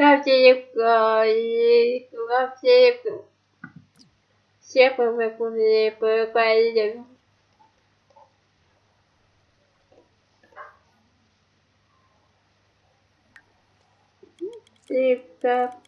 I prawdziwko. Все повыкули поколели. Типа. Oh.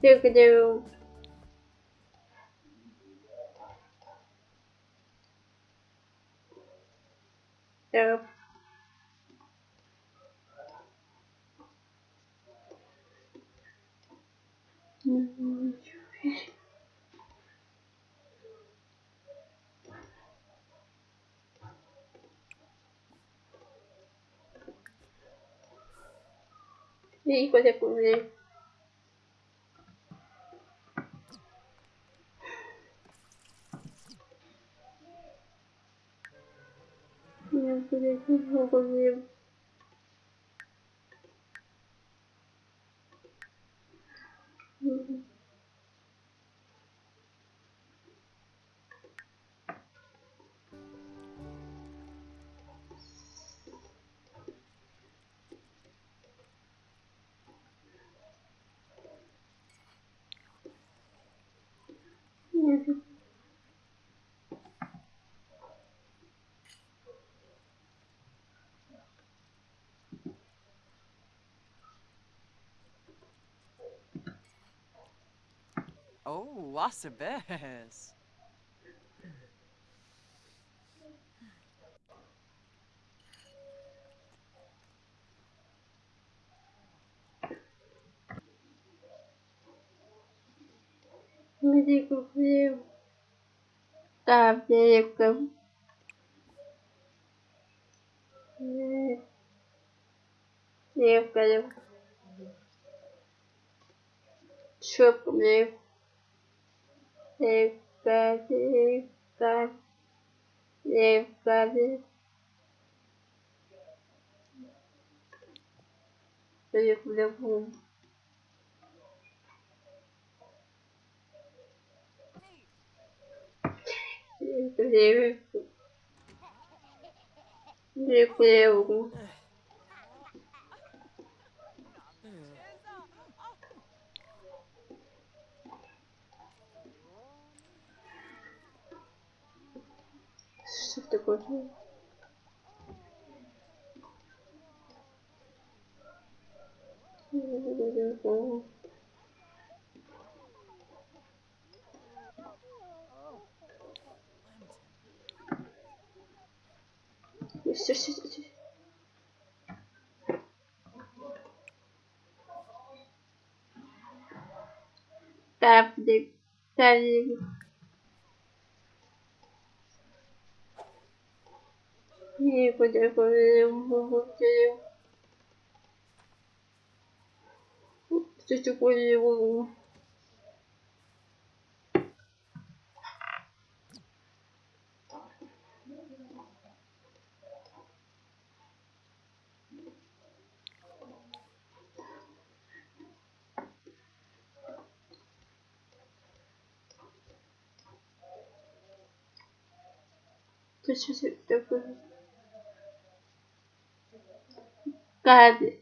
Люблю. Да. И куда куда? Я куда куда? Oh, wasabes. Где купил? Да, девка. Девка, девка. Шопка Levanta, levanta. Eu ia comer o fundo. Meu Deus. Meu Что такое? Все, все, все. Таблик, таблик. Куда Что такое его? Что это такое? Кабель.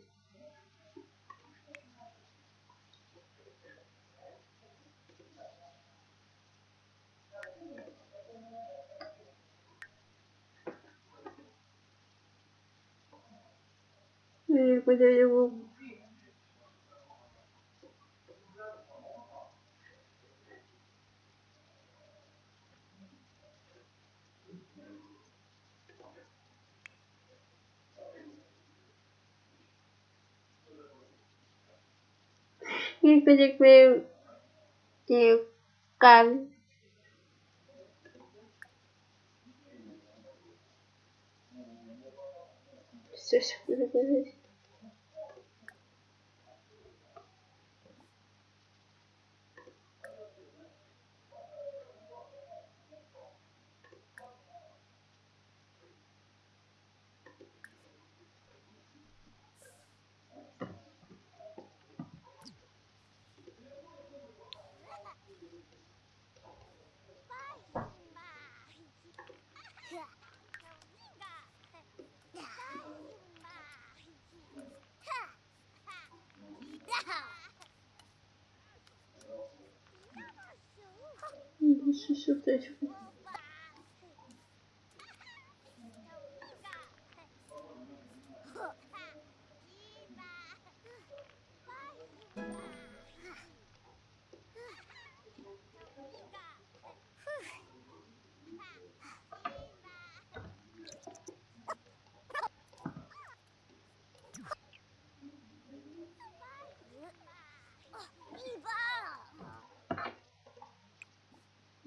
Не куда его? Khi có được về điều cần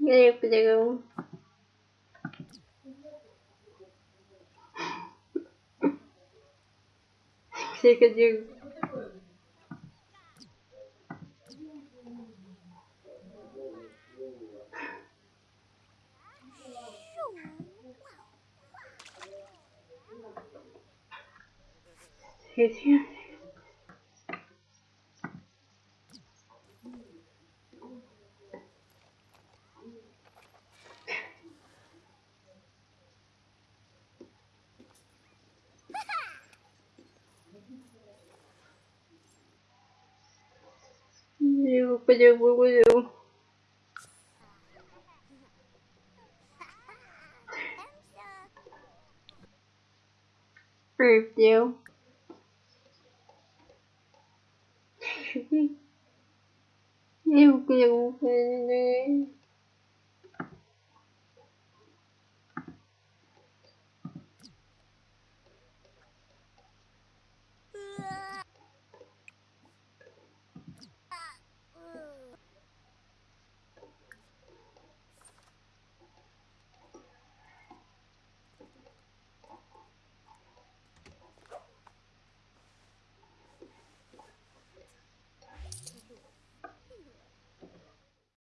Все, все, все, все, все, Я подеру. Крокодил. Крокодил. Я